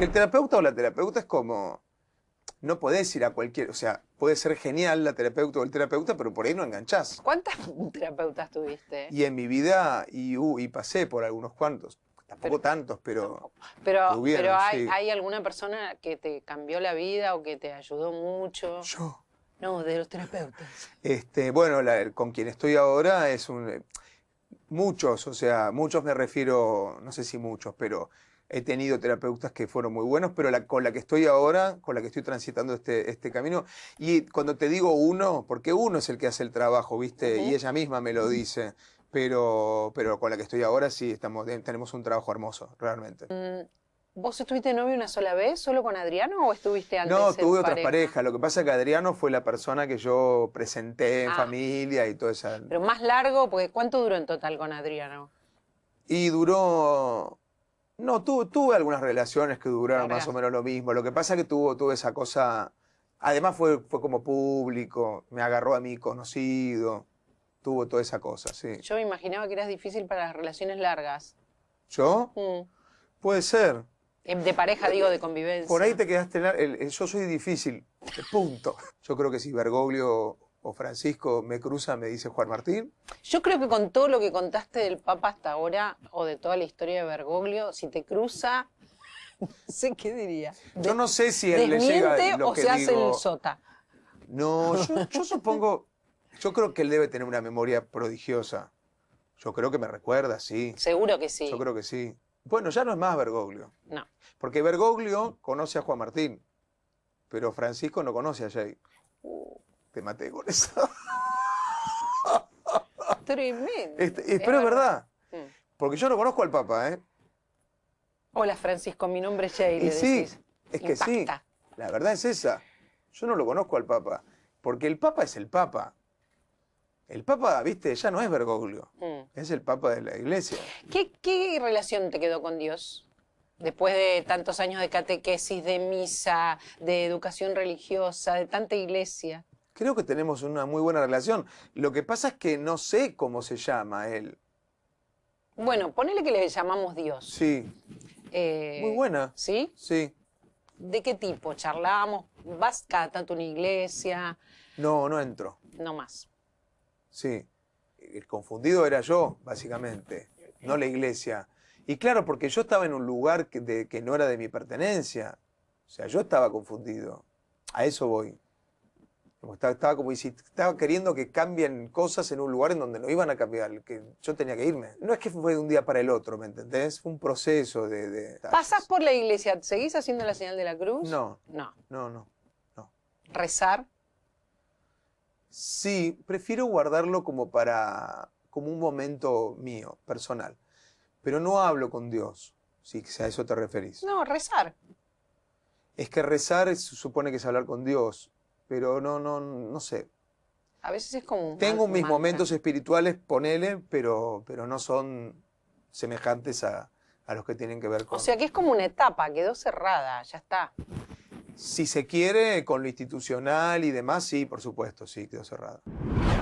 Porque el terapeuta o la terapeuta es como... No podés ir a cualquier... O sea, puede ser genial la terapeuta o el terapeuta, pero por ahí no enganchás. ¿Cuántas terapeutas tuviste? Y en mi vida, y, uh, y pasé por algunos cuantos. Tampoco Pero- tantos, pero... Pero, Tuvieron, pero hay, sí. ¿hay alguna persona que te cambió la vida o que te ayudó mucho? Yo... No, de los terapeutas. Este, bueno, la- con quien estoy ahora es un... Muchos, o sea, muchos me refiero, no sé si muchos, pero he tenido terapeutas que fueron muy buenos, pero la, con la que estoy ahora, con la que estoy transitando este, este camino, y cuando te digo uno, porque uno es el que hace el trabajo, ¿viste? Y ella misma me lo dice, pero, pero con la que estoy ahora sí, estamos, tenemos un trabajo hermoso, realmente. Mm, ¿Vos estuviste novio una sola vez, solo con Adriano, o estuviste antes No, tuve otras pareja? parejas. Lo que pasa es que Adriano fue la persona que yo presenté en Ah. familia y toda esa. Pero más largo, porque ¿cuánto duró en total con Adriano? Y duró. No, tu- tuve algunas relaciones que duraron más o menos lo mismo. Lo que pasa es que tuvo, tuvo esa cosa. Además, fue, fue como público, me agarró a mí conocido. Tuvo toda esa cosa, sí. Yo me imaginaba que eras difícil para las relaciones largas. ¿Yo? Mm. Puede ser. Eh, De pareja, digo, de convivencia. Por ahí te quedaste. el- yo soy difícil. Punto. Yo creo que si Bergoglio o Francisco me cruzan, me dice Juan Martín. Yo creo que con todo lo que contaste del Papa hasta ahora, o de toda la historia de Bergoglio, si te cruza, no sé qué diría. Yo no sé si él le llega ¿Desmiente lo o que se hace digo. el sota? No, yo, yo supongo, yo creo que él debe tener una memoria prodigiosa. Yo creo que me recuerda, sí. Seguro que sí. Yo creo que sí. Bueno, ya no es más Bergoglio. No. Porque Bergoglio conoce a Juan Martín, pero Francisco no conoce a Jay. Te maté con eso. tremendo. Este, pero es verdad. Mm. Porque yo no conozco al Papa, ¿eh? Hola Francisco, mi nombre es Jay. Y le sí, decís. es que sí. La verdad es esa. Yo no lo conozco al Papa. Porque el Papa es el Papa. El Papa, viste, ya no es Bergoglio. Mm. Es el Papa de la Iglesia. ¿Qué, qué relación te quedó con Dios? Después de tantos años de catequesis, de misa, de educación religiosa, de tanta iglesia. Creo que tenemos una muy buena relación. Lo que pasa es que no sé cómo se llama él. Bueno, ponele que le llamamos Dios. Sí, Eh, muy buena. ¿Sí? Sí. ¿De qué tipo? ¿Charlamos? ¿Vas cada tanto a una iglesia? No, no entro. No más. Sí. El confundido era yo, básicamente, no la iglesia. Y claro, porque yo estaba en un lugar que, de- que no era de mi pertenencia. O sea, yo estaba confundido. A eso voy. Estaba, estaba como estaba queriendo que cambien cosas en un lugar en donde no iban a cambiar, que yo tenía que irme. No es que fue de un día para el otro, ¿me entendés? Fue un proceso de... de- ¿Pasás por la iglesia? ¿Seguís haciendo la señal de la cruz? No, No. no, no. ¿Rezar? Sí, prefiero guardarlo como para, como un momento mío, personal. Pero no hablo con Dios, si a eso te referís. No, rezar. Es que rezar supone que es hablar con Dios, pero no, no, no sé. A veces es como un Tengo mis mantra. momentos espirituales, ponele, pero, pero no son semejantes a, a los que tienen que ver con... O sea que es como una etapa, quedó cerrada, ya está. si se quiere, con lo institucional y demás, sí, por supuesto, sí, quedó cerrado.